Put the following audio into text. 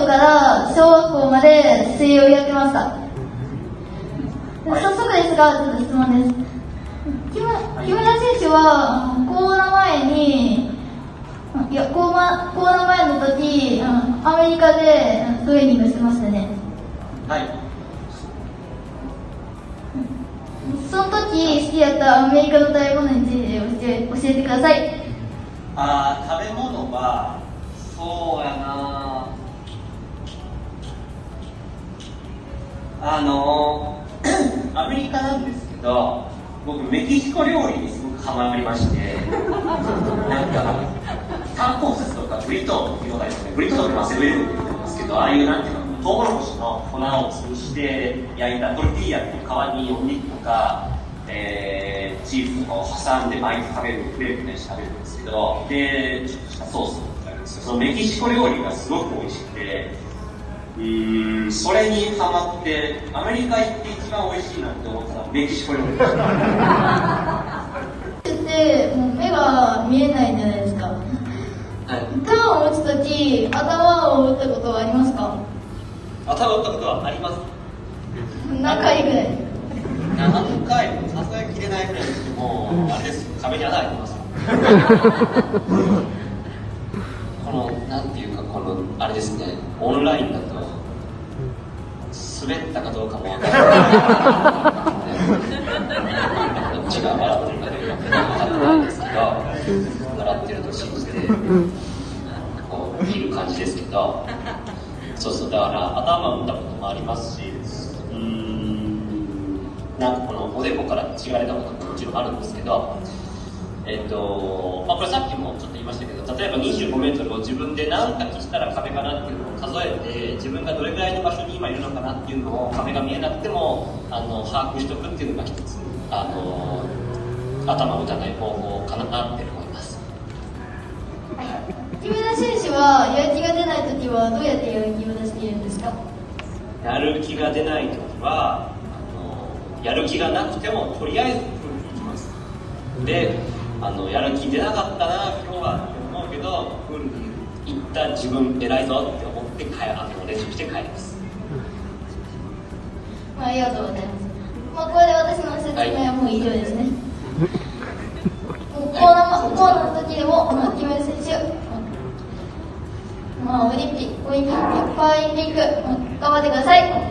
校から小学校まで水泳をやってました。早速ですが、ちょっと質問です。木村木村選手は、コロナ前に、いや、コロナコロナ前の時、うんアメリカでうんトレーニングしてましたね。はいその時好きだったアメリカの食べ物について教え教えてください。あー食べ物はそうやなあの アメリカなんですけど僕メキシコ料理にすごくハマりましてなんかタコスとかブリトーっていうのがですねブリトーってマセブリルって言ってますけどああいうなんていうのトウモロコシの粉を潰して焼いたトルティーヤっていう皮にお肉とか、えーチーズとかを挟んで巻いて食べるクレープみたいにして食べるんですけどでちょっとしたソースがあるんですよ。そのメキシコ料理がすごく美味しくてうーんそれにハマってアメリカ行って一番美味しいなって思ったメキシコ料理でしたってもう目が見えないじゃないです。か。はい。ターンを打つ時頭を打ったことはありますか？頭打ったことはあります。何回ぐらい？何回も数えきれないぐらいですけどもあれです。よ壁に穴開いてます のなんていうかこのあれですねオンラインだと滑ったかどうかもわからない。どっちが笑ってるかどうか分かんないんですけど笑ってると信じてこういる感じですけどそうそうだから頭打ったこともありますしうーんなんかこのおでこから血が出たことももちろんあるんですけどえっとまあ、これさっきもちょっと言いましたけど例えば25メートルを自分で何かしたら壁かなっていうのを数えて自分がどれぐらいの場所に今いるのかなっていうのを壁が見えなくてもあの把握しておくっていうのが一つあの頭を打たない方法かなって思います。木村選手はやる気が出ない時はどうやってやる気を出しているんですか？やる気が出ない時はあのやる気がなくてもとりあえずプールに行きます。であのやる気出なかったな今日はけどプールに行った自分偉いぞって思って帰あの練習して帰りますまあ、ありがとうございます。まあ、これで私の説明はもう以上ですね。もうコーナー、コーナーの時でも、まあ、木村選手、まあ、オリンピック、オリンピック、パラリンピック、頑張ってください。